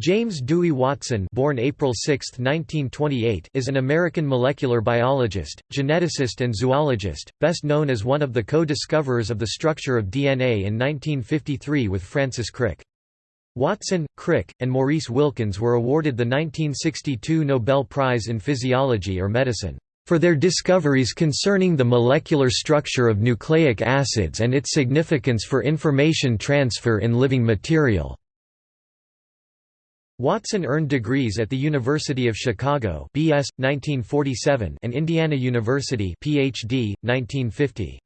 James Dewey Watson born April 6, 1928, is an American molecular biologist, geneticist and zoologist, best known as one of the co-discoverers of the structure of DNA in 1953 with Francis Crick. Watson, Crick, and Maurice Wilkins were awarded the 1962 Nobel Prize in Physiology or Medicine for their discoveries concerning the molecular structure of nucleic acids and its significance for information transfer in living material. Watson earned degrees at the University of Chicago BS 1947 and Indiana University PhD 1950.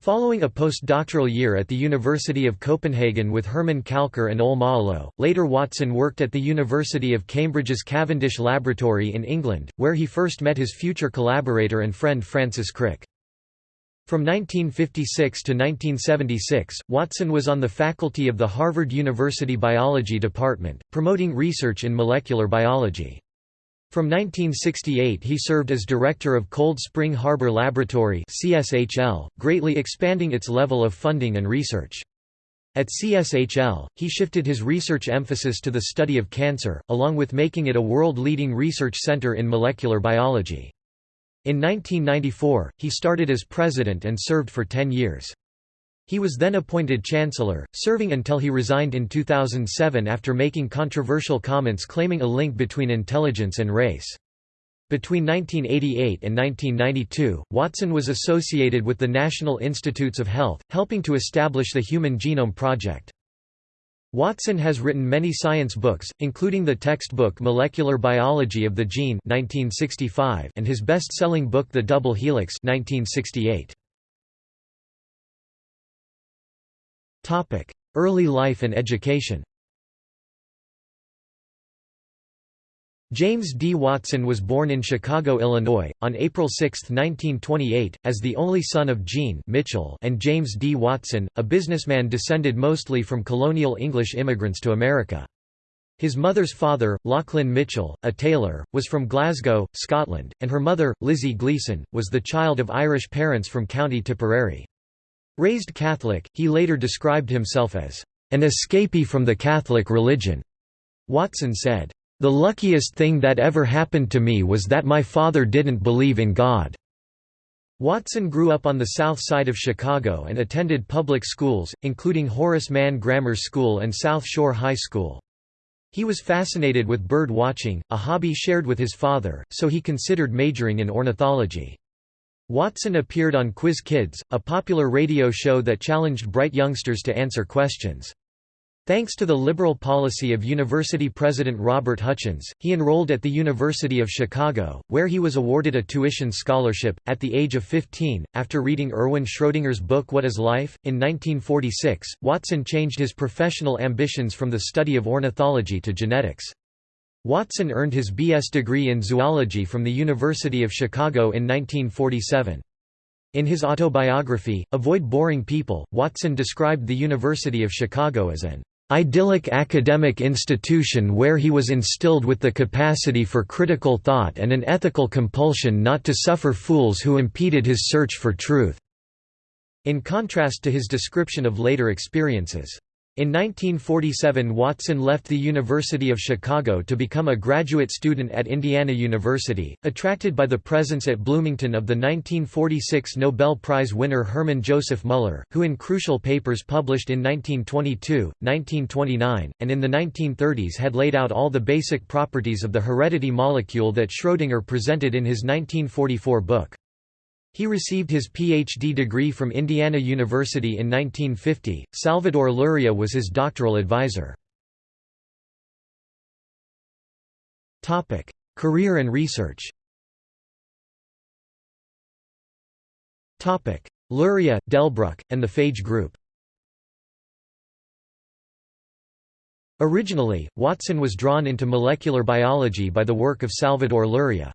Following a postdoctoral year at the University of Copenhagen with Herman Kalckar and Ole Maalo, later Watson worked at the University of Cambridge's Cavendish Laboratory in England, where he first met his future collaborator and friend Francis Crick. From 1956 to 1976, Watson was on the faculty of the Harvard University Biology Department, promoting research in molecular biology. From 1968 he served as director of Cold Spring Harbor Laboratory CSHL, greatly expanding its level of funding and research. At CSHL, he shifted his research emphasis to the study of cancer, along with making it a world-leading research center in molecular biology. In 1994, he started as president and served for 10 years. He was then appointed chancellor, serving until he resigned in 2007 after making controversial comments claiming a link between intelligence and race. Between 1988 and 1992, Watson was associated with the National Institutes of Health, helping to establish the Human Genome Project. Watson has written many science books, including the textbook Molecular Biology of the Gene 1965 and his best-selling book The Double Helix 1968. Early life and education James D. Watson was born in Chicago, Illinois, on April 6, 1928, as the only son of Jean Mitchell and James D. Watson, a businessman descended mostly from colonial English immigrants to America. His mother's father, Lachlan Mitchell, a tailor, was from Glasgow, Scotland, and her mother, Lizzie Gleason, was the child of Irish parents from County Tipperary. Raised Catholic, he later described himself as an escapee from the Catholic religion. Watson said, the luckiest thing that ever happened to me was that my father didn't believe in God." Watson grew up on the south side of Chicago and attended public schools, including Horace Mann Grammar School and South Shore High School. He was fascinated with bird watching, a hobby shared with his father, so he considered majoring in ornithology. Watson appeared on Quiz Kids, a popular radio show that challenged bright youngsters to answer questions. Thanks to the liberal policy of university president Robert Hutchins, he enrolled at the University of Chicago, where he was awarded a tuition scholarship. At the age of 15, after reading Erwin Schrödinger's book What is Life? in 1946, Watson changed his professional ambitions from the study of ornithology to genetics. Watson earned his B.S. degree in zoology from the University of Chicago in 1947. In his autobiography, Avoid Boring People, Watson described the University of Chicago as an idyllic academic institution where he was instilled with the capacity for critical thought and an ethical compulsion not to suffer fools who impeded his search for truth." In contrast to his description of later experiences. In 1947 Watson left the University of Chicago to become a graduate student at Indiana University, attracted by the presence at Bloomington of the 1946 Nobel Prize winner Hermann Joseph Muller, who in crucial papers published in 1922, 1929, and in the 1930s had laid out all the basic properties of the heredity molecule that Schrödinger presented in his 1944 book. He received his Ph.D. degree from Indiana University in 1950. Salvador Luria was his doctoral advisor. Topic: Career and research. Topic: Luria, Delbruck, and the Phage Group. Originally, Watson was drawn into molecular biology by the work of Salvador Luria.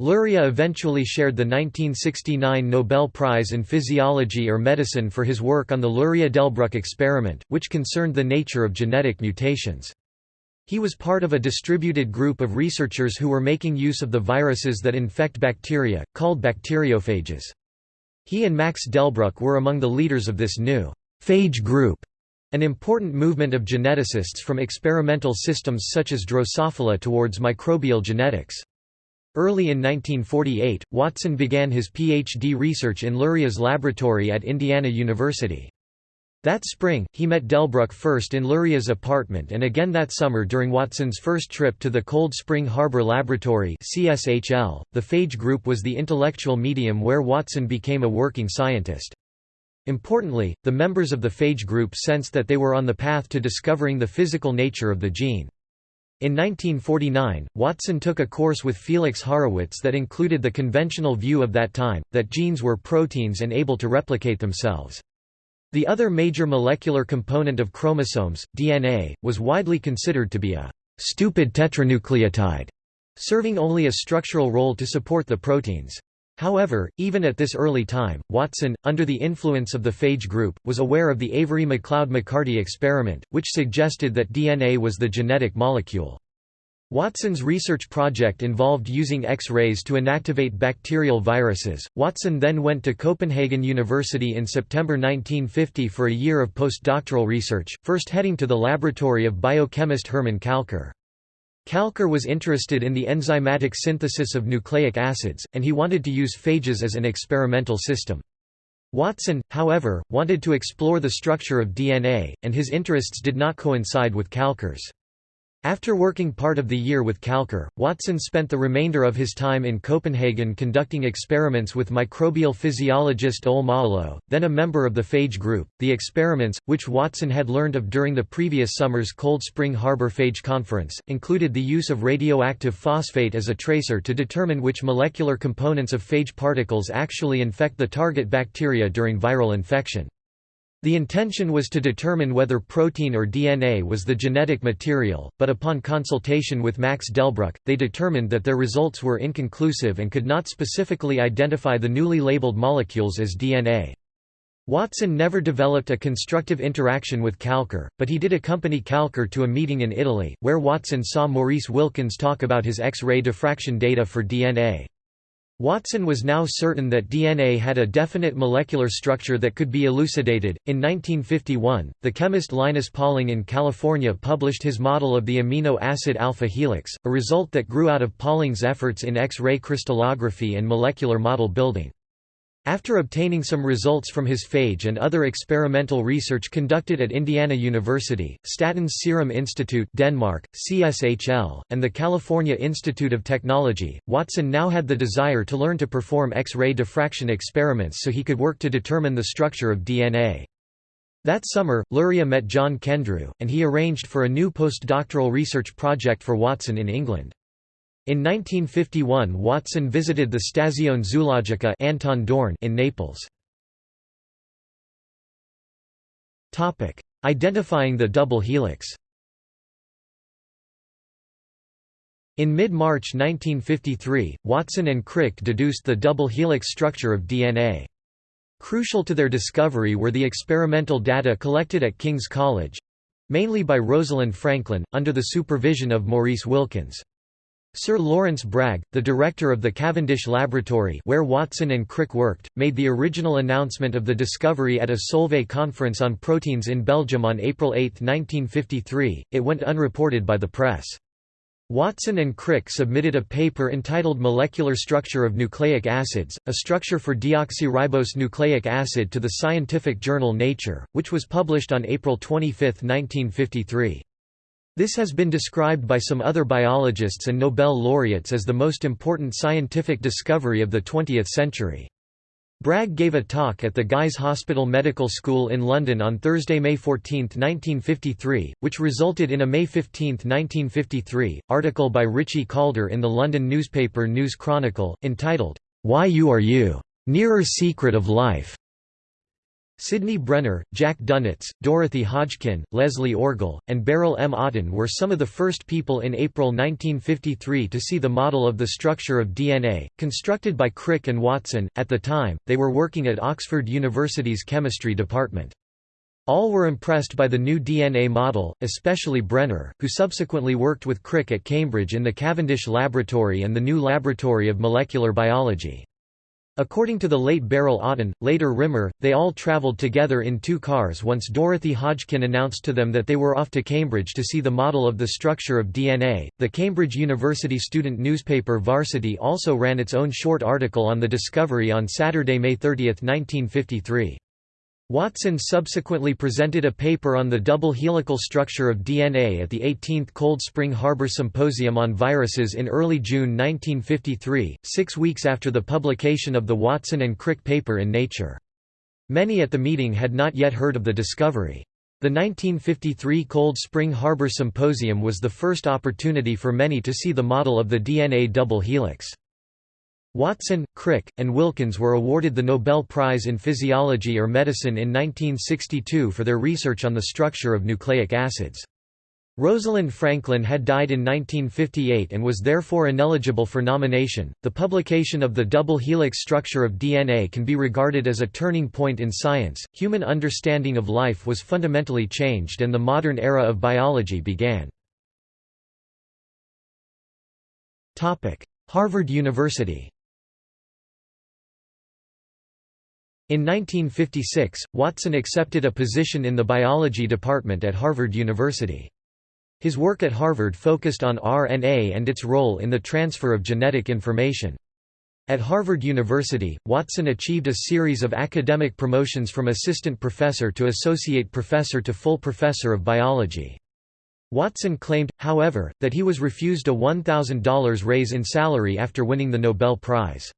Luria eventually shared the 1969 Nobel Prize in Physiology or Medicine for his work on the Luria-Delbruck experiment, which concerned the nature of genetic mutations. He was part of a distributed group of researchers who were making use of the viruses that infect bacteria, called bacteriophages. He and Max Delbruck were among the leaders of this new phage group. An important movement of geneticists from experimental systems such as Drosophila towards microbial genetics. Early in 1948, Watson began his PhD research in Luria's laboratory at Indiana University. That spring, he met Delbruck first in Luria's apartment and again that summer during Watson's first trip to the Cold Spring Harbor Laboratory CSHL. .The phage group was the intellectual medium where Watson became a working scientist. Importantly, the members of the phage group sensed that they were on the path to discovering the physical nature of the gene. In 1949, Watson took a course with Felix Haurowitz that included the conventional view of that time, that genes were proteins and able to replicate themselves. The other major molecular component of chromosomes, DNA, was widely considered to be a «stupid tetranucleotide», serving only a structural role to support the proteins. However, even at this early time, Watson, under the influence of the phage group, was aware of the Avery-MacLeod-McCarty experiment, which suggested that DNA was the genetic molecule. Watson's research project involved using X-rays to inactivate bacterial viruses. Watson then went to Copenhagen University in September 1950 for a year of postdoctoral research, first heading to the laboratory of biochemist Hermann Kalckar. Kalckar was interested in the enzymatic synthesis of nucleic acids, and he wanted to use phages as an experimental system. Watson, however, wanted to explore the structure of DNA, and his interests did not coincide with Kalckar's. After working part of the year with Kalckar, Watson spent the remainder of his time in Copenhagen conducting experiments with microbial physiologist Ole Maalo, then a member of the phage group. The experiments, which Watson had learned of during the previous summer's Cold Spring Harbor Phage Conference, included the use of radioactive phosphate as a tracer to determine which molecular components of phage particles actually infect the target bacteria during viral infection. The intention was to determine whether protein or DNA was the genetic material, but upon consultation with Max Delbruck, they determined that their results were inconclusive and could not specifically identify the newly labeled molecules as DNA. Watson never developed a constructive interaction with Kalckar, but he did accompany Kalckar to a meeting in Italy, where Watson saw Maurice Wilkins talk about his X-ray diffraction data for DNA. Watson was now certain that DNA had a definite molecular structure that could be elucidated. In 1951, the chemist Linus Pauling in California published his model of the amino acid alpha helix, a result that grew out of Pauling's efforts in X-ray crystallography and molecular model building. After obtaining some results from his phage and other experimental research conducted at Indiana University, Statens Serum Institute Denmark, CSHL, and the California Institute of Technology, Watson now had the desire to learn to perform X-ray diffraction experiments so he could work to determine the structure of DNA. That summer, Luria met John Kendrew, and he arranged for a new postdoctoral research project for Watson in England. In 1951 Watson visited the Stazione Zoologica Anton Dohrn in Naples. Identifying the double helix In mid-March 1953, Watson and Crick deduced the double helix structure of DNA. Crucial to their discovery were the experimental data collected at King's College—mainly by Rosalind Franklin, under the supervision of Maurice Wilkins. Sir Lawrence Bragg, the director of the Cavendish Laboratory where Watson and Crick worked, made the original announcement of the discovery at a Solvay conference on proteins in Belgium on April 8, 1953. It went unreported by the press. Watson and Crick submitted a paper entitled Molecular Structure of Nucleic Acids, a structure for deoxyribose nucleic acid to the scientific journal Nature, which was published on April 25, 1953. This has been described by some other biologists and Nobel laureates as the most important scientific discovery of the 20th century. Bragg gave a talk at the Guy's Hospital Medical School in London on Thursday, May 14, 1953, which resulted in a May 15, 1953, article by Richie Calder in the London newspaper News Chronicle, entitled, Why You Are You? Nearer Secret of Life. Sidney Brenner, Jack Dunitz, Dorothy Hodgkin, Leslie Orgel, and Beryl M. Otten were some of the first people in April 1953 to see the model of the structure of DNA, constructed by Crick and Watson. At the time, they were working at Oxford University's chemistry department. All were impressed by the new DNA model, especially Brenner, who subsequently worked with Crick at Cambridge in the Cavendish Laboratory and the new Laboratory of Molecular Biology. According to the late Beryl Otten, later Rimmer, they all travelled together in two cars once Dorothy Hodgkin announced to them that they were off to Cambridge to see the model of the structure of DNA. The Cambridge University student newspaper Varsity also ran its own short article on the discovery on Saturday, May 30, 1953. Watson subsequently presented a paper on the double helical structure of DNA at the 18th Cold Spring Harbor Symposium on Viruses in early June 1953, six weeks after the publication of the Watson and Crick paper in Nature. Many at the meeting had not yet heard of the discovery. The 1953 Cold Spring Harbor Symposium was the first opportunity for many to see the model of the DNA double helix. Watson, Crick, and Wilkins were awarded the Nobel Prize in Physiology or Medicine in 1962 for their research on the structure of nucleic acids. Rosalind Franklin had died in 1958 and was therefore ineligible for nomination. The publication of the double helix structure of DNA can be regarded as a turning point in science. Human understanding of life was fundamentally changed and the modern era of biology began. Topic: Harvard University. In 1956, Watson accepted a position in the biology department at Harvard University. His work at Harvard focused on RNA and its role in the transfer of genetic information. At Harvard University, Watson achieved a series of academic promotions from assistant professor to associate professor to full professor of biology. Watson claimed, however, that he was refused a $1,000 raise in salary after winning the Nobel Prize.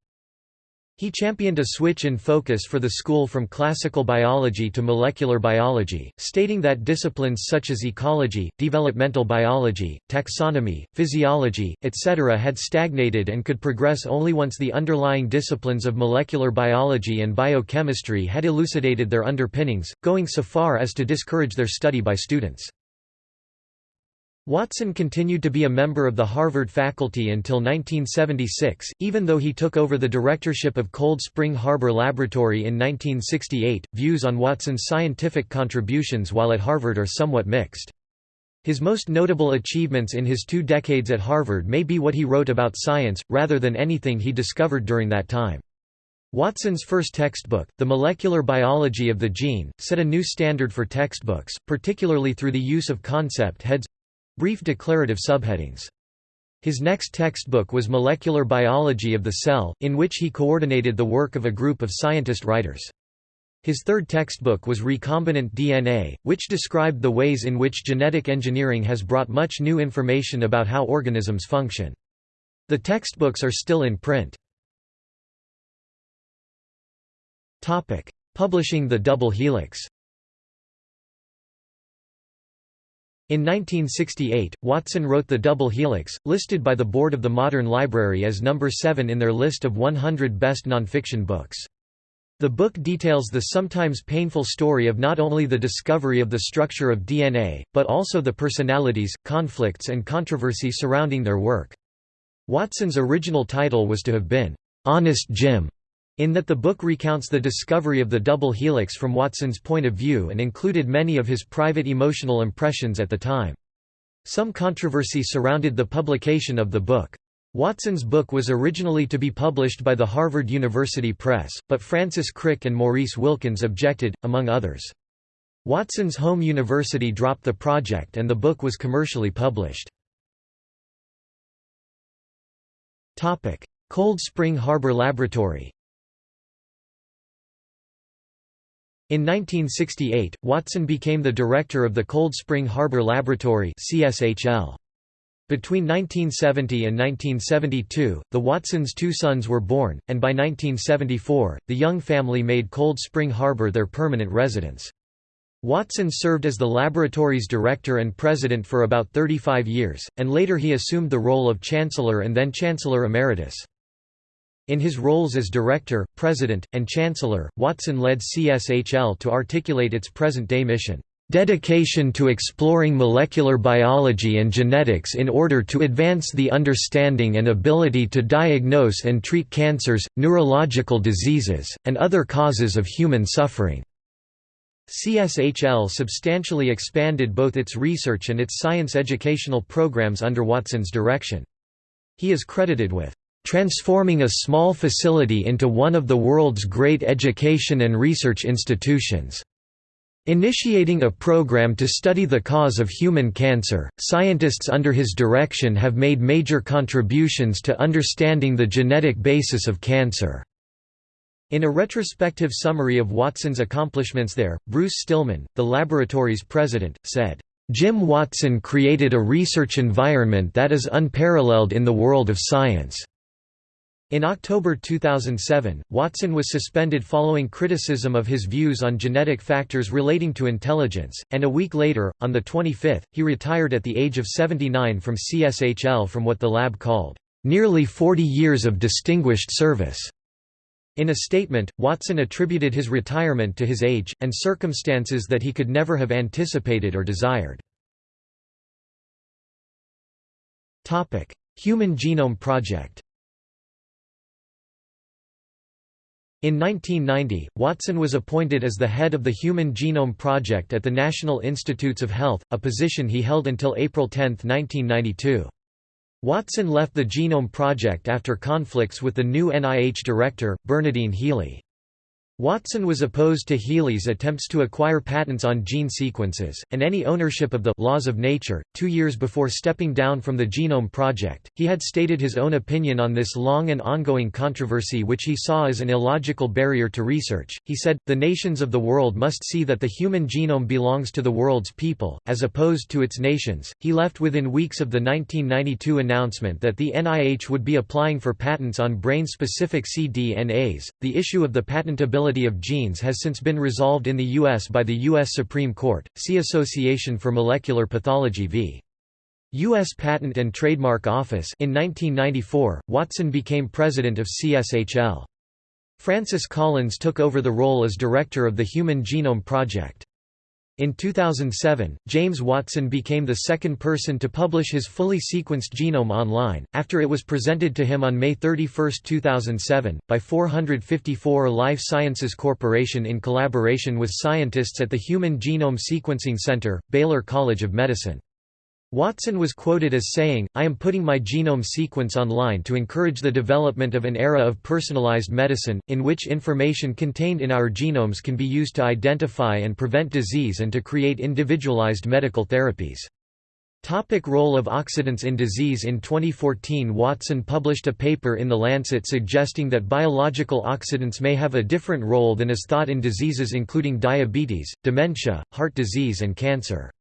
He championed a switch in focus for the school from classical biology to molecular biology, stating that disciplines such as ecology, developmental biology, taxonomy, physiology, etc. had stagnated and could progress only once the underlying disciplines of molecular biology and biochemistry had elucidated their underpinnings, going so far as to discourage their study by students. Watson continued to be a member of the Harvard faculty until 1976, even though he took over the directorship of Cold Spring Harbor Laboratory in 1968. Views on Watson's scientific contributions while at Harvard are somewhat mixed. His most notable achievements in his two decades at Harvard may be what he wrote about science, rather than anything he discovered during that time. Watson's first textbook, The Molecular Biology of the Gene, set a new standard for textbooks, particularly through the use of concept heads Brief declarative subheadings. His next textbook was Molecular Biology of the Cell, in which he coordinated the work of a group of scientist writers. His third textbook was Recombinant DNA, which described the ways in which genetic engineering has brought much new information about how organisms function. The textbooks are still in print. Publishing the double helix In 1968, Watson wrote The Double Helix, listed by the Board of the Modern Library as number 7 in their list of 100 best nonfiction books. The book details the sometimes painful story of not only the discovery of the structure of DNA, but also the personalities, conflicts and controversy surrounding their work. Watson's original title was to have been, "'Honest Jim' in that the book recounts the discovery of the double helix from Watson's point of view and included many of his private emotional impressions at the time. Some controversy surrounded the publication of the book. Watson's book was originally to be published by the Harvard University Press, but Francis Crick and Maurice Wilkins objected, among others. Watson's home university dropped the project and the book was commercially published. Cold Spring Harbor Laboratory In 1968, Watson became the director of the Cold Spring Harbor Laboratory CSHL. Between 1970 and 1972, the Watsons' two sons were born, and by 1974, the young family made Cold Spring Harbor their permanent residence. Watson served as the laboratory's director and president for about 35 years, and later he assumed the role of chancellor and then chancellor emeritus. In his roles as director, president, and chancellor, Watson led CSHL to articulate its present-day mission, "...dedication to exploring molecular biology and genetics in order to advance the understanding and ability to diagnose and treat cancers, neurological diseases, and other causes of human suffering." CSHL substantially expanded both its research and its science educational programs under Watson's direction. He is credited with transforming a small facility into one of the world's great education and research institutions. Initiating a program to study the cause of human cancer, scientists under his direction have made major contributions to understanding the genetic basis of cancer. In a retrospective summary of Watson's accomplishments there, Bruce Stillman, the laboratory's president, said, "...Jim Watson created a research environment that is unparalleled in the world of science." In October 2007, Watson was suspended following criticism of his views on genetic factors relating to intelligence, and a week later, on the 25th, he retired at the age of 79 from CSHL from what the lab called, "...nearly 40 years of distinguished service." In a statement, Watson attributed his retirement to his age, and circumstances that he could never have anticipated or desired. Human Genome Project In 1990, Watson was appointed as the head of the Human Genome Project at the National Institutes of Health, a position he held until April 10, 1992. Watson left the Genome Project after conflicts with the new NIH director, Bernadine Healy. Watson was opposed to Healy's attempts to acquire patents on gene sequences, and any ownership of the laws of nature. Two years before stepping down from the Genome Project, he had stated his own opinion on this long and ongoing controversy, which he saw as an illogical barrier to research. He said, The nations of the world must see that the human genome belongs to the world's people, as opposed to its nations. He left within weeks of the 1992 announcement that the NIH would be applying for patents on brain specific cDNAs. The issue of the patentability of genes has since been resolved in the U.S. by the U.S. Supreme Court, see Association for Molecular Pathology v. U.S. Patent and Trademark Office in 1994, Watson became president of CSHL. Francis Collins took over the role as director of the Human Genome Project. In 2007, James Watson became the second person to publish his fully sequenced genome online, after it was presented to him on May 31, 2007, by 454 Life Sciences Corporation in collaboration with scientists at the Human Genome Sequencing Center, Baylor College of Medicine. Watson was quoted as saying, I am putting my genome sequence online to encourage the development of an era of personalized medicine, in which information contained in our genomes can be used to identify and prevent disease and to create individualized medical therapies. Topic role of oxidants in disease In 2014 Watson published a paper in The Lancet suggesting that biological oxidants may have a different role than is thought in diseases including diabetes, dementia, heart disease and cancer.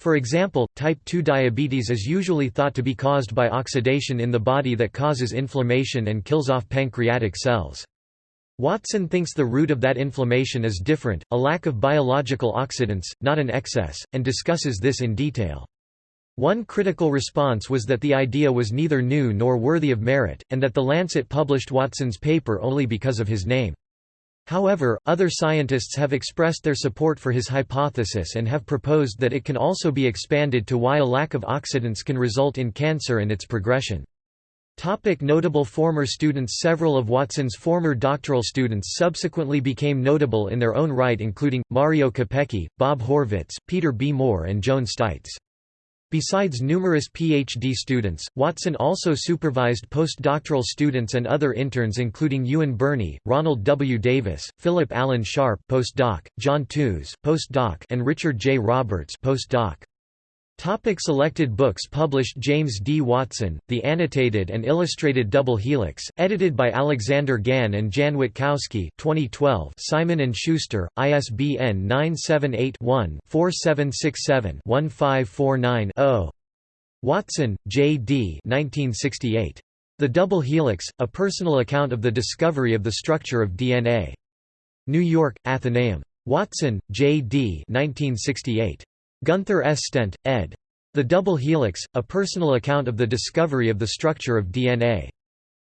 For example, type 2 diabetes is usually thought to be caused by oxidation in the body that causes inflammation and kills off pancreatic cells. Watson thinks the root of that inflammation is different, a lack of biological oxidants, not an excess, and discusses this in detail. One critical response was that the idea was neither new nor worthy of merit, and that The Lancet published Watson's paper only because of his name. However, other scientists have expressed their support for his hypothesis and have proposed that it can also be expanded to why a lack of oxidants can result in cancer and its progression. Topic notable former students Several of Watson's former doctoral students subsequently became notable in their own right including, Mario Capecchi, Bob Horvitz, Peter B. Moore and Joan Steitz. Besides numerous PhD students, Watson also supervised postdoctoral students and other interns including Ewan Birney, Ronald W. Davis, Philip Allen Sharp postdoc, John Tooze, postdoc and Richard J. Roberts postdoc. Topic selected books published James D. Watson, The Annotated and Illustrated Double Helix, edited by Alexander Gann and Jan Witkowski 2012 Simon & Schuster, ISBN 978-1-4767-1549-0 Watson, J. D. 1968. The Double Helix, A Personal Account of the Discovery of the Structure of DNA. New York, Atheneum. Watson, J. D. 1968. Gunther S. Stent, ed. The Double Helix, A Personal Account of the Discovery of the Structure of DNA.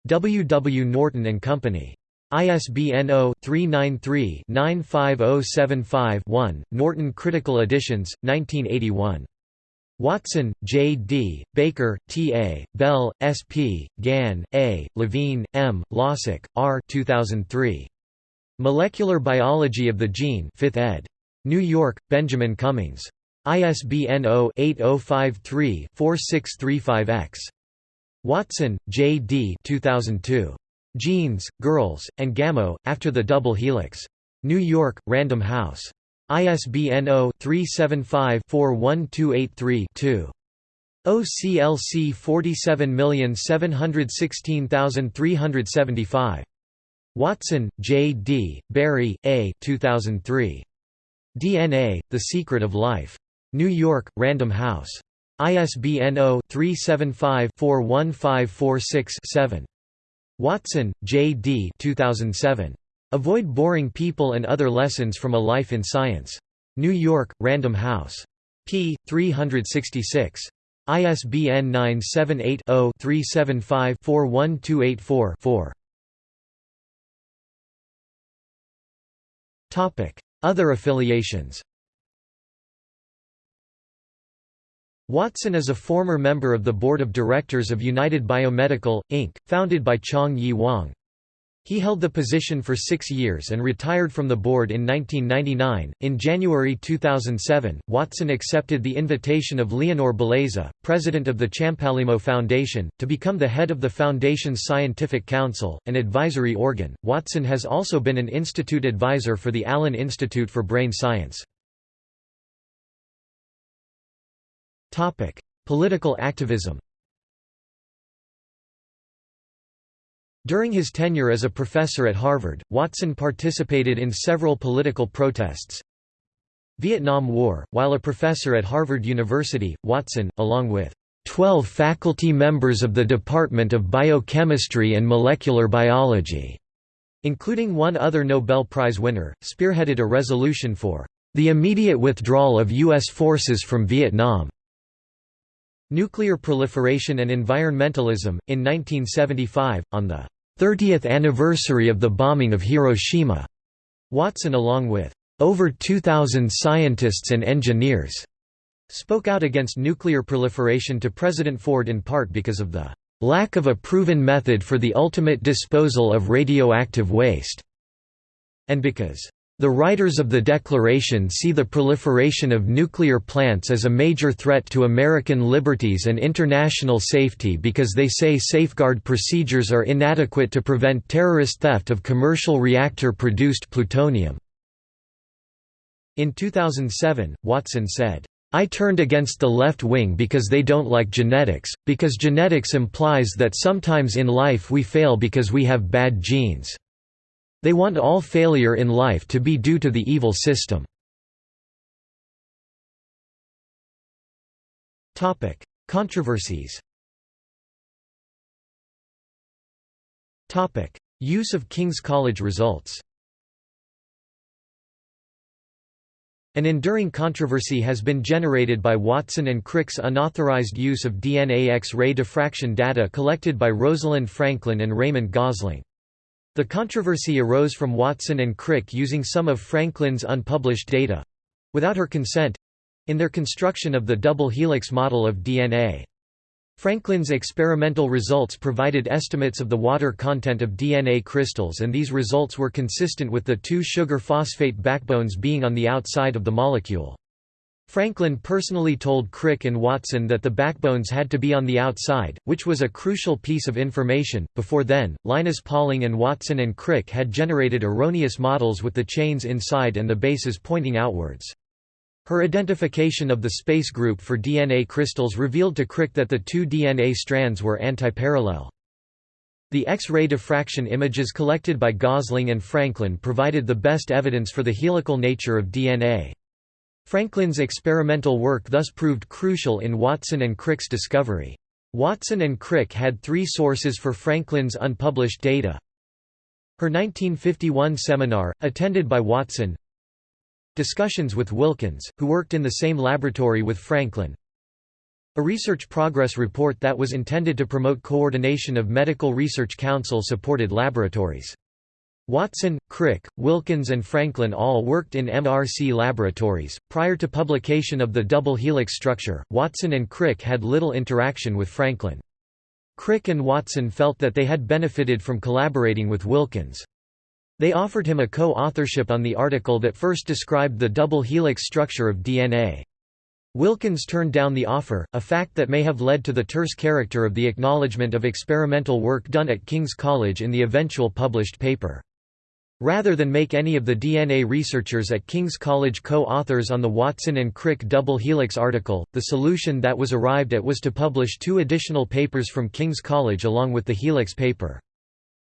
W. W. Norton and Company. ISBN 0-393-95075-1, Norton Critical Editions, 1981. Watson, J. D., Baker, T. A., Bell, S. P., Gann, A., Levine, M., Losick, R. 2003. Molecular Biology of the Gene 5th ed. New York, Benjamin Cummings. ISBN 0-8053-4635-X. Watson, J. D. 2002. Genes, Girls, and Gamow, After the Double Helix. New York, Random House. ISBN 0-375-41283-2. OCLC 47716375. Watson, J. D., Berry, A. 2003. DNA, The Secret of Life. New York, Random House. ISBN 0-375-41546-7. Watson, J. D. 2007. Avoid Boring People and Other Lessons from a Life in Science. New York, Random House. p. 366. ISBN 978 0 375 41284 4. Other affiliations Watson is a former member of the board of directors of United Biomedical, Inc., founded by Chong Yi Wang. He held the position for six years and retired from the board in 1999. In January 2007, Watson accepted the invitation of Leonor Beleza, president of the Champalimaud Foundation, to become the head of the Foundation's Scientific Council, an advisory organ. Watson has also been an institute advisor for the Allen Institute for Brain Science. Political activism During his tenure as a professor at Harvard, Watson participated in several political protests. Vietnam War While a professor at Harvard University, Watson, along with 12 faculty members of the Department of Biochemistry and Molecular Biology, including one other Nobel Prize winner, spearheaded a resolution for the immediate withdrawal of U.S. forces from Vietnam. Nuclear Proliferation and Environmentalism. In 1975, on the 30th anniversary of the bombing of Hiroshima, Watson, along with over 2,000 scientists and engineers, spoke out against nuclear proliferation to President Ford in part because of the lack of a proven method for the ultimate disposal of radioactive waste, and because the writers of the Declaration see the proliferation of nuclear plants as a major threat to American liberties and international safety because they say safeguard procedures are inadequate to prevent terrorist theft of commercial reactor-produced plutonium." In 2007, Watson said, I turned against the left wing because they don't like genetics, because genetics implies that sometimes in life we fail because we have bad genes. They want all failure in life to be due to the evil system. Controversies Use of King's College results An enduring controversy has been generated by Watson and Crick's unauthorized use of DNA X-ray diffraction data collected by Rosalind Franklin and Raymond Gosling. The controversy arose from Watson and Crick using some of Franklin's unpublished data—without her consent—in their construction of the double helix model of DNA. Franklin's experimental results provided estimates of the water content of DNA crystals and these results were consistent with the two sugar phosphate backbones being on the outside of the molecule. Franklin personally told Crick and Watson that the backbones had to be on the outside, which was a crucial piece of information. Before then, Linus Pauling and Watson and Crick had generated erroneous models with the chains inside and the bases pointing outwards. Her identification of the space group for DNA crystals revealed to Crick that the two DNA strands were antiparallel. The X-ray diffraction images collected by Gosling and Franklin provided the best evidence for the helical nature of DNA. Franklin's experimental work thus proved crucial in Watson and Crick's discovery. Watson and Crick had three sources for Franklin's unpublished data. Her 1951 seminar, attended by Watson Discussions with Wilkins, who worked in the same laboratory with Franklin A research progress report that was intended to promote coordination of medical research council-supported laboratories. Watson, Crick, Wilkins, and Franklin all worked in MRC laboratories. Prior to publication of the double helix structure, Watson and Crick had little interaction with Franklin. Crick and Watson felt that they had benefited from collaborating with Wilkins. They offered him a co authorship on the article that first described the double helix structure of DNA. Wilkins turned down the offer, a fact that may have led to the terse character of the acknowledgement of experimental work done at King's College in the eventual published paper. Rather than make any of the DNA researchers at King's College co-authors on the Watson and Crick double helix article, the solution that was arrived at was to publish two additional papers from King's College along with the helix paper.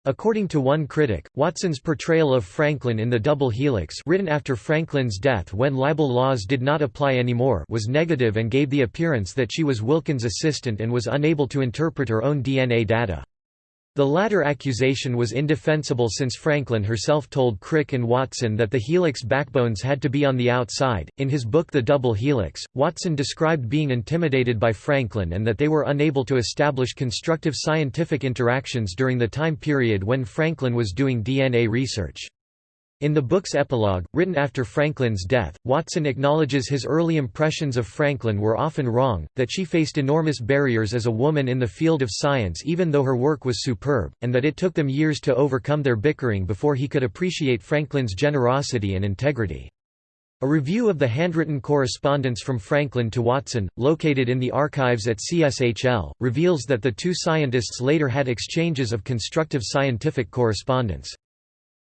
According to one critic, Watson's portrayal of Franklin in the double helix written after Franklin's death when libel laws did not apply anymore was negative and gave the appearance that she was Wilkins' assistant and was unable to interpret her own DNA data. The latter accusation was indefensible since Franklin herself told Crick and Watson that the helix backbones had to be on the outside. In his book The Double Helix, Watson described being intimidated by Franklin and that they were unable to establish constructive scientific interactions during the time period when Franklin was doing DNA research. In the book's epilogue, written after Franklin's death, Watson acknowledges his early impressions of Franklin were often wrong, that she faced enormous barriers as a woman in the field of science even though her work was superb, and that it took them years to overcome their bickering before he could appreciate Franklin's generosity and integrity. A review of the handwritten correspondence from Franklin to Watson, located in the archives at CSHL, reveals that the two scientists later had exchanges of constructive scientific correspondence.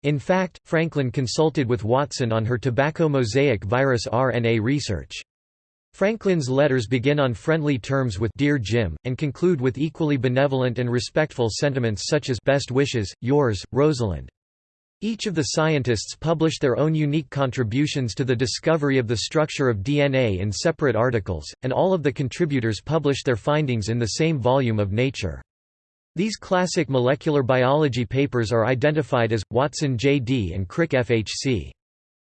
In fact, Franklin consulted with Watson on her tobacco mosaic virus RNA research. Franklin's letters begin on friendly terms with Dear Jim, and conclude with equally benevolent and respectful sentiments such as Best wishes, yours, Rosalind. Each of the scientists published their own unique contributions to the discovery of the structure of DNA in separate articles, and all of the contributors published their findings in the same volume of Nature. These classic molecular biology papers are identified as, Watson J.D. and Crick FHC.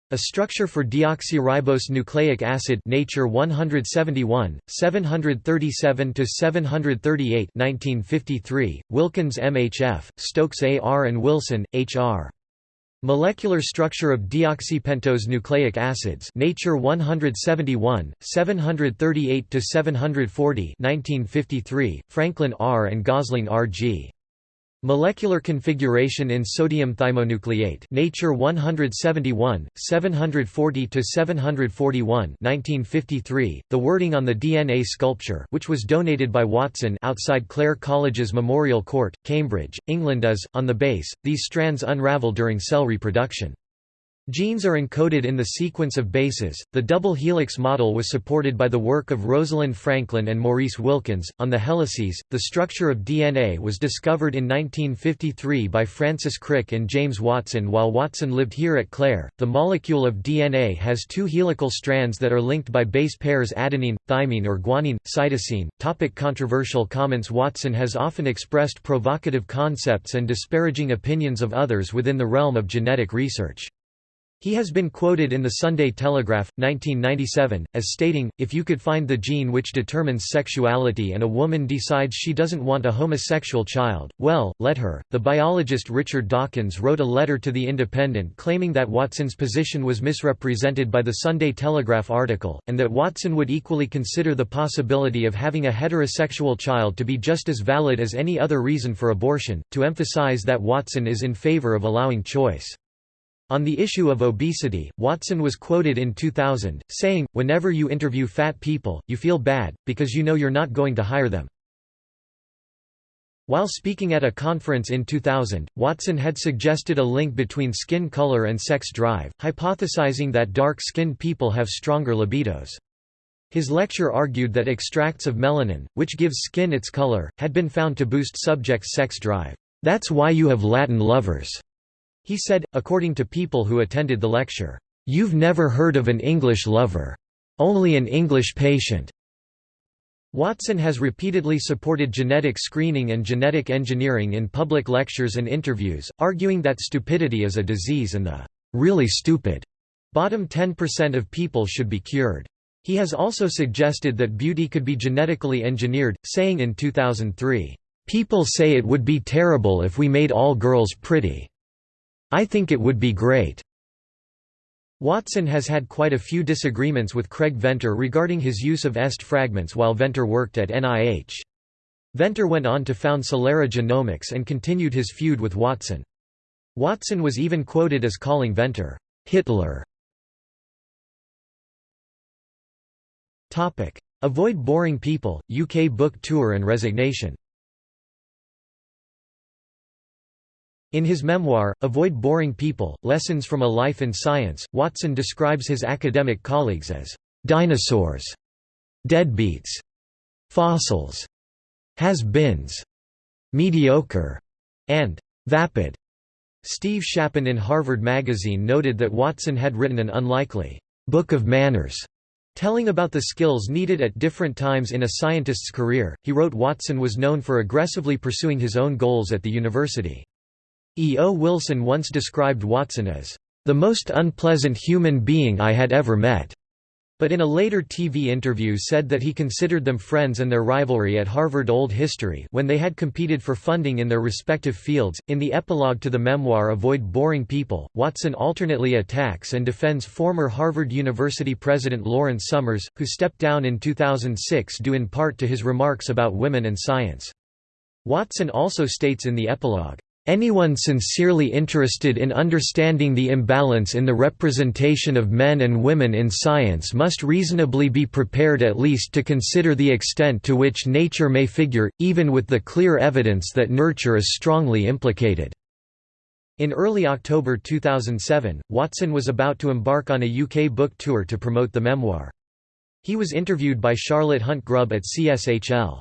A structure for deoxyribose nucleic acid Nature 171, 737–738 1953, Wilkins MHF, Stokes A.R. and Wilson, H.R. Molecular structure of deoxypentose nucleic acids Nature 171, 738 to 740 1953 Franklin R and Gosling R.G. Molecular configuration in sodium thymonucleate Nature 171, 740 to 741, 1953. The wording on the DNA sculpture, which was donated by Watson outside Clare College's Memorial Court, Cambridge, England is on the base. These strands unravel during cell reproduction. Genes are encoded in the sequence of bases. The double helix model was supported by the work of Rosalind Franklin and Maurice Wilkins. On the helices, the structure of DNA was discovered in 1953 by Francis Crick and James Watson while Watson lived here at Clare. The molecule of DNA has two helical strands that are linked by base pairs adenine, thymine, or guanine, cytosine. Topic controversial comments Watson has often expressed provocative concepts and disparaging opinions of others within the realm of genetic research. He has been quoted in the Sunday Telegraph, 1997, as stating, if you could find the gene which determines sexuality and a woman decides she doesn't want a homosexual child, well, let her. The biologist Richard Dawkins wrote a letter to The Independent claiming that Watson's position was misrepresented by the Sunday Telegraph article, and that Watson would equally consider the possibility of having a heterosexual child to be just as valid as any other reason for abortion, to emphasize that Watson is in favor of allowing choice. On the issue of obesity, Watson was quoted in 2000, saying, Whenever you interview fat people, you feel bad, because you know you're not going to hire them. While speaking at a conference in 2000, Watson had suggested a link between skin color and sex drive, hypothesizing that dark-skinned people have stronger libidos. His lecture argued that extracts of melanin, which gives skin its color, had been found to boost subjects' sex drive. That's why you have Latin lovers. He said, according to people who attended the lecture, "'You've never heard of an English lover. Only an English patient.' Watson has repeatedly supported genetic screening and genetic engineering in public lectures and interviews, arguing that stupidity is a disease and the really stupid bottom 10% of people should be cured. He has also suggested that beauty could be genetically engineered, saying in 2003, "People say it would be terrible if we made all girls pretty. I think it would be great." Watson has had quite a few disagreements with Craig Venter regarding his use of EST fragments while Venter worked at NIH. Venter went on to found Celera Genomics and continued his feud with Watson. Watson was even quoted as calling Venter, "'Hitler' Avoid Boring People, UK Book Tour and Resignation In his memoir, Avoid Boring People, Lessons from a Life in Science, Watson describes his academic colleagues as «dinosaurs», «deadbeats», «fossils», «has-beens», «mediocre», and «vapid». Steve Shapin in Harvard Magazine noted that Watson had written an unlikely «book of manners» Telling about the skills needed at different times in a scientist's career, he wrote Watson was known for aggressively pursuing his own goals at the university. E. O. Wilson once described Watson as, "...the most unpleasant human being I had ever met." but in a later TV interview said that he considered them friends and their rivalry at Harvard Old History when they had competed for funding in their respective fields. In the epilogue to the memoir Avoid Boring People, Watson alternately attacks and defends former Harvard University president Lawrence Summers, who stepped down in 2006 due in part to his remarks about women and science. Watson also states in the epilogue, Anyone sincerely interested in understanding the imbalance in the representation of men and women in science must reasonably be prepared at least to consider the extent to which nature may figure, even with the clear evidence that nurture is strongly implicated. In early October 2007, Watson was about to embark on a UK book tour to promote the memoir. He was interviewed by Charlotte Hunt Grubbe at CSHL.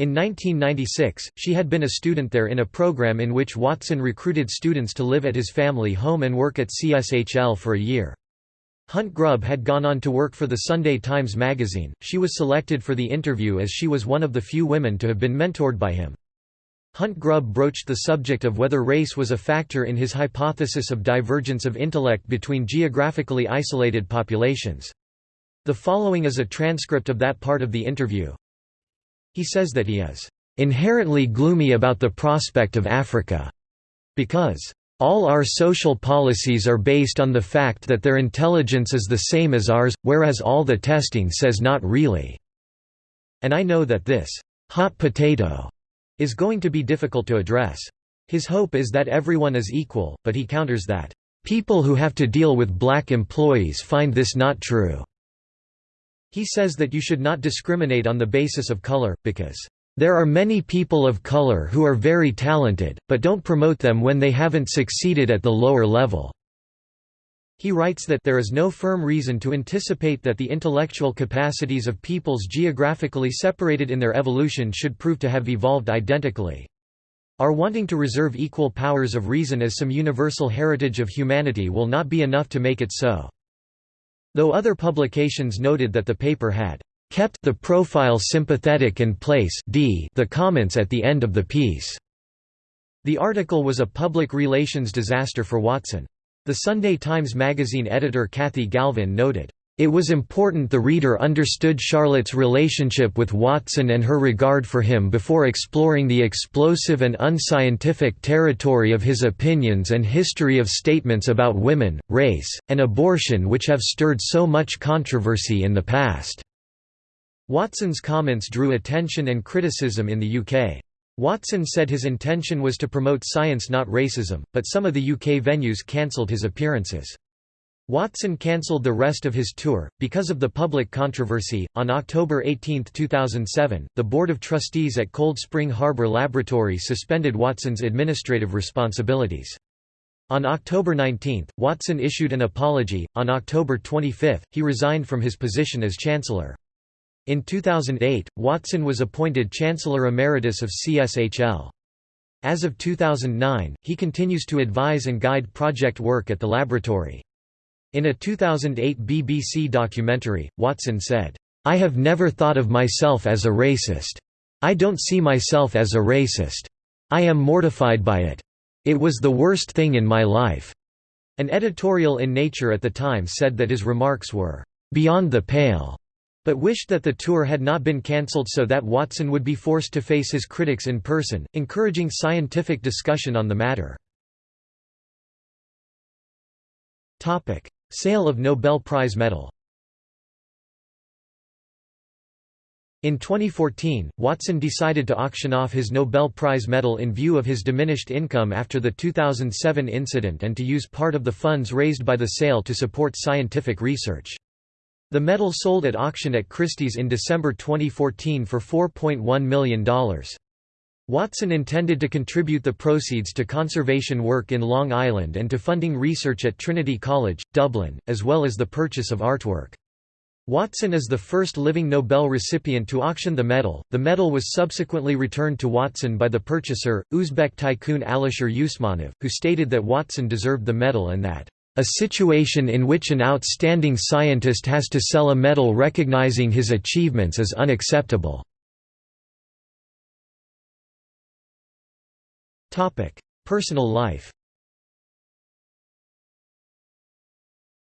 In 1996, she had been a student there in a program in which Watson recruited students to live at his family home and work at CSHL for a year. Hunt Grubbe had gone on to work for the Sunday Times magazine. She was selected for the interview as she was one of the few women to have been mentored by him. Hunt Grubbe broached the subject of whether race was a factor in his hypothesis of divergence of intellect between geographically isolated populations. The following is a transcript of that part of the interview. He says that he is inherently gloomy about the prospect of Africa because all our social policies are based on the fact that their intelligence is the same as ours, whereas all the testing says not really. And I know that this hot potato is going to be difficult to address. His hope is that everyone is equal, but he counters that, "...people who have to deal with black employees find this not true." He says that you should not discriminate on the basis of color, because, "...there are many people of color who are very talented, but don't promote them when they haven't succeeded at the lower level." He writes that there is no firm reason to anticipate that the intellectual capacities of peoples geographically separated in their evolution should prove to have evolved identically. Our wanting to reserve equal powers of reason as some universal heritage of humanity will not be enough to make it so. Though other publications noted that the paper had kept the profile sympathetic and place d the comments at the end of the piece. The article was a public relations disaster for Watson. The Sunday Times Magazine editor Cathy Galvin noted, it was important the reader understood Charlotte's relationship with Watson and her regard for him before exploring the explosive and unscientific territory of his opinions and history of statements about women, race, and abortion which have stirred so much controversy in the past. Watson's comments drew attention and criticism in the UK. Watson said his intention was to promote science not racism, but some of the UK venues cancelled his appearances. Watson cancelled the rest of his tour, because of the public controversy. On October 18, 2007, the Board of Trustees at Cold Spring Harbor Laboratory suspended Watson's administrative responsibilities. On October 19, Watson issued an apology. On October 25, he resigned from his position as Chancellor. In 2008, Watson was appointed Chancellor Emeritus of CSHL. As of 2009, he continues to advise and guide project work at the laboratory. In a 2008 BBC documentary, Watson said, I have never thought of myself as a racist. I don't see myself as a racist. I am mortified by it. It was the worst thing in my life. An editorial in Nature at the time said that his remarks were beyond the pale, but wished that the tour had not been cancelled so that Watson would be forced to face his critics in person, encouraging scientific discussion on the matter. Sale of Nobel Prize medal In 2014, Watson decided to auction off his Nobel Prize medal in view of his diminished income after the 2007 incident and to use part of the funds raised by the sale to support scientific research. The medal sold at auction at Christie's in December 2014 for $4.1 million. Watson intended to contribute the proceeds to conservation work in Long Island and to funding research at Trinity College, Dublin, as well as the purchase of artwork. Watson is the first living Nobel recipient to auction the medal. The medal was subsequently returned to Watson by the purchaser, Uzbek tycoon Alisher Usmanov, who stated that Watson deserved the medal and that a situation in which an outstanding scientist has to sell a medal recognizing his achievements is unacceptable. Personal life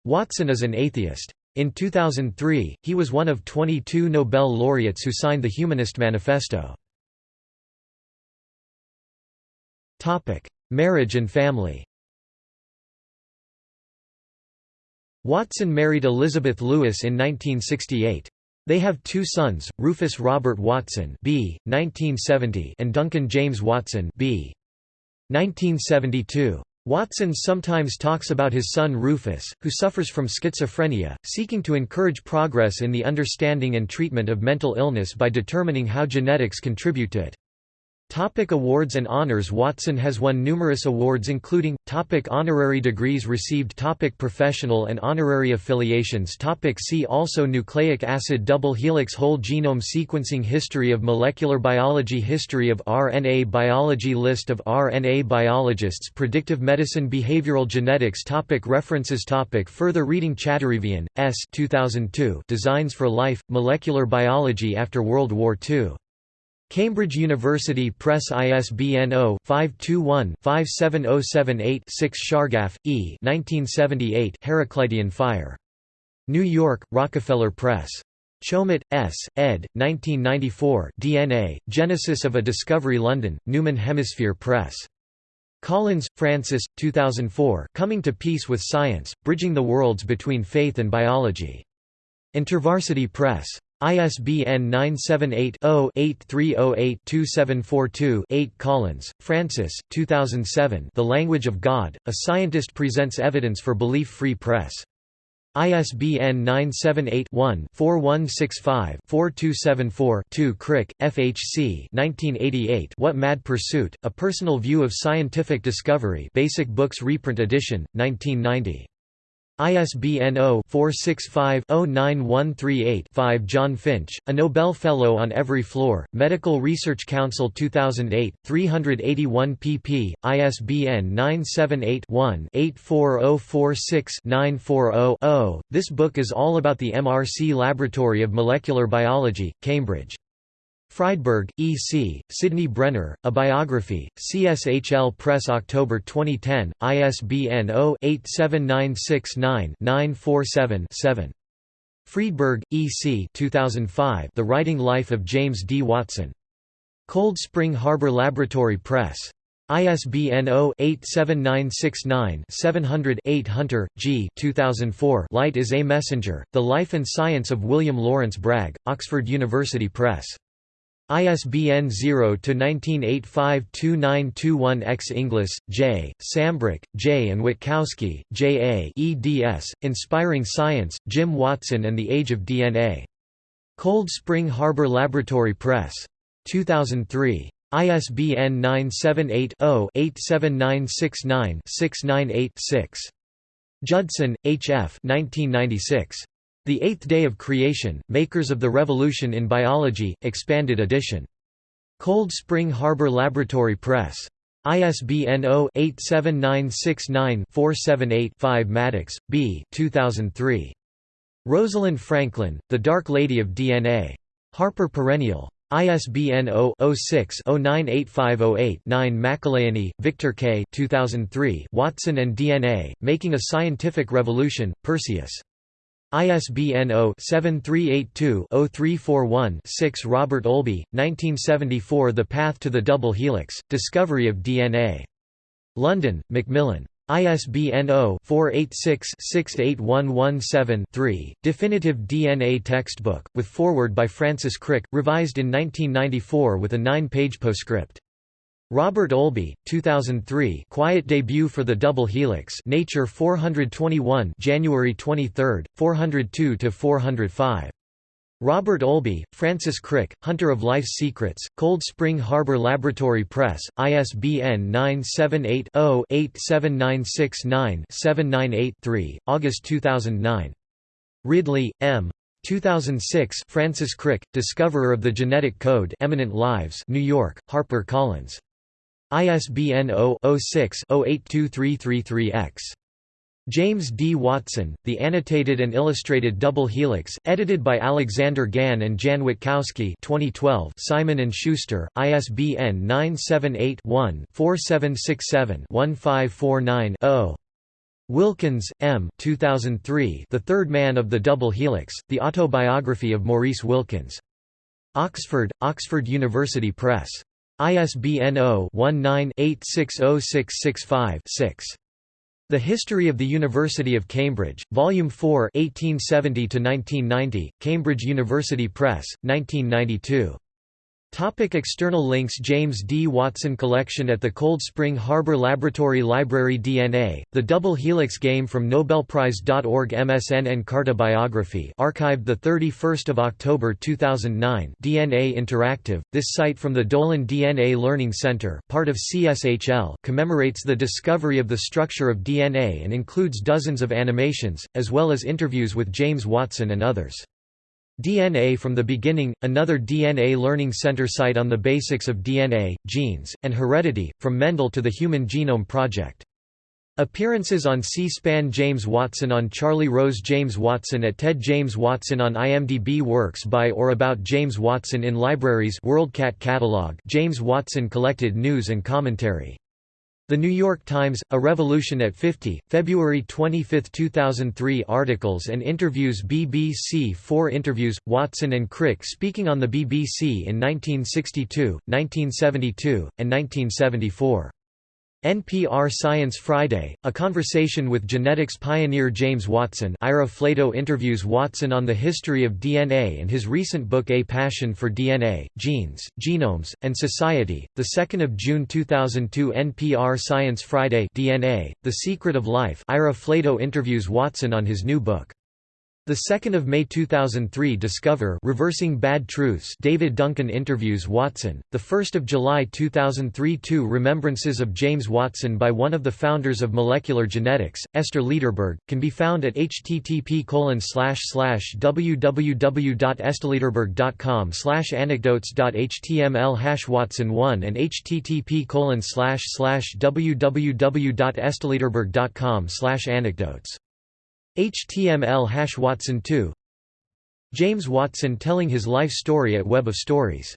Watson is an atheist. In 2003, he was one of 22 Nobel laureates who signed the Humanist Manifesto. Marriage and family Watson married Elizabeth Lewis in 1968. They have two sons, Rufus Robert Watson B. 1970 and Duncan James Watson B. 1972. Watson sometimes talks about his son Rufus, who suffers from schizophrenia, seeking to encourage progress in the understanding and treatment of mental illness by determining how genetics contribute to it. Topic awards and honors Watson has won numerous awards including, topic honorary degrees received topic Professional and honorary affiliations topic See also Nucleic acid double helix whole genome sequencing History of molecular biology History of RNA biology List of RNA biologists Predictive medicine Behavioral genetics topic References topic Further reading Chadarevian, S. 2002 Designs for Life, Molecular Biology After World War II Cambridge University Press ISBN 0-521-57078-6 Chargaff, E. 1978 Heraclitean Fire. New York, Rockefeller Press. Chomet, S., ed. 1994 DNA, Genesis of a Discovery London, Newman Hemisphere Press. Collins, Francis, 2004 Coming to Peace with Science, Bridging the Worlds Between Faith and Biology. InterVarsity Press. ISBN 978-0-8308-2742-8 Collins, Francis, 2007 The Language of God, A Scientist Presents Evidence for Belief-Free Press. ISBN 978-1-4165-4274-2 Crick, FHC 1988 What Mad Pursuit, A Personal View of Scientific Discovery Basic Books Reprint Edition, 1990. ISBN 0-465-09138-5 John Finch, a Nobel Fellow on Every Floor, Medical Research Council 2008, 381 pp. ISBN 978-1-84046-940-0. This book is all about the MRC Laboratory of Molecular Biology, Cambridge. Friedberg, E. C., Sidney Brenner, A Biography, CSHL Press October 2010, ISBN 0-87969-947-7. Friedberg, E. C. 2005, The Writing Life of James D. Watson. Cold Spring Harbor Laboratory Press. ISBN 0-87969-700-8 Hunter, G. 2004 Light is a Messenger, The Life and Science of William Lawrence Bragg, Oxford University Press. ISBN 0-19852921-X Inglis, J., Sambrook, J. and Witkowski, J. A. eds. Inspiring Science, Jim Watson and the Age of DNA. Cold Spring Harbor Laboratory Press. 2003. ISBN 978-0-87969-698-6. Judson, H. F. 1996. The Eighth Day of Creation, Makers of the Revolution in Biology, Expanded Edition. Cold Spring Harbor Laboratory Press. ISBN 0-87969-478-5 Maddox, B. 2003. Rosalind Franklin, The Dark Lady of DNA. Harper Perennial. ISBN 0-06-098508-9 McElheny, Victor K. 2003 Watson and DNA, Making a Scientific Revolution, Perseus. ISBN 0-7382-0341-6 Robert Olby, 1974 The Path to the Double Helix, Discovery of DNA. London, Macmillan. ISBN 0-486-68117-3, Definitive DNA Textbook, with foreword by Francis Crick, revised in 1994 with a nine-page postscript. Robert Olby, 2003 quiet debut for the double helix Nature 421 January 23, 402–405. Robert Olby, Francis Crick, Hunter of Life's Secrets, Cold Spring Harbor Laboratory Press, ISBN 978-0-87969-798-3, August 2009. Ridley, M. 2006 Francis Crick, discoverer of the genetic code Eminent Lives New York, Harper Collins. ISBN 0-06-082333-X. James D. Watson, The Annotated and Illustrated Double Helix, edited by Alexander Gann and Jan Witkowski 2012 Simon & Schuster, ISBN 978-1-4767-1549-0. Wilkins, M. 2003 The Third Man of the Double Helix, The Autobiography of Maurice Wilkins. Oxford, Oxford University Press. ISBN 0-19-860665-6. The History of the University of Cambridge, Volume 4 1870–1990, Cambridge University Press, 1992. Topic external links James D. Watson Collection at the Cold Spring Harbor Laboratory Library DNA, The Double Helix Game from Nobelprize.org MSN Encarta Biography archived 31 October 2009 DNA Interactive, this site from the Dolan DNA Learning Center part of CSHL commemorates the discovery of the structure of DNA and includes dozens of animations, as well as interviews with James Watson and others. DNA from the Beginning, another DNA Learning Center site on the basics of DNA, genes, and heredity, from Mendel to the Human Genome Project. Appearances on C-SPAN James Watson on Charlie Rose James Watson at TED James Watson on IMDb Works by or about James Watson in libraries WorldCat catalog James Watson collected news and commentary the New York Times, A Revolution at 50, February 25, 2003 Articles and interviews BBC Four interviews, Watson and Crick speaking on the BBC in 1962, 1972, and 1974. NPR Science Friday, a conversation with genetics pioneer James Watson Ira Flatow interviews Watson on the history of DNA and his recent book A Passion for DNA, Genes, Genomes, and Society. 2 June 2002 NPR Science Friday DNA, The Secret of Life Ira Flatow interviews Watson on his new book. The 2nd of May 2003 Discover Reversing Bad Truths David Duncan interviews Watson. The 1st of July 2003 Two Remembrances of James Watson by one of the founders of molecular genetics, Esther Lederberg, can be found at http www.estherlederberg.com anecdotes.html Watson 1 and http www.estherlederberg.com anecdotes HTML hash Watson 2 James Watson telling his life story at Web of Stories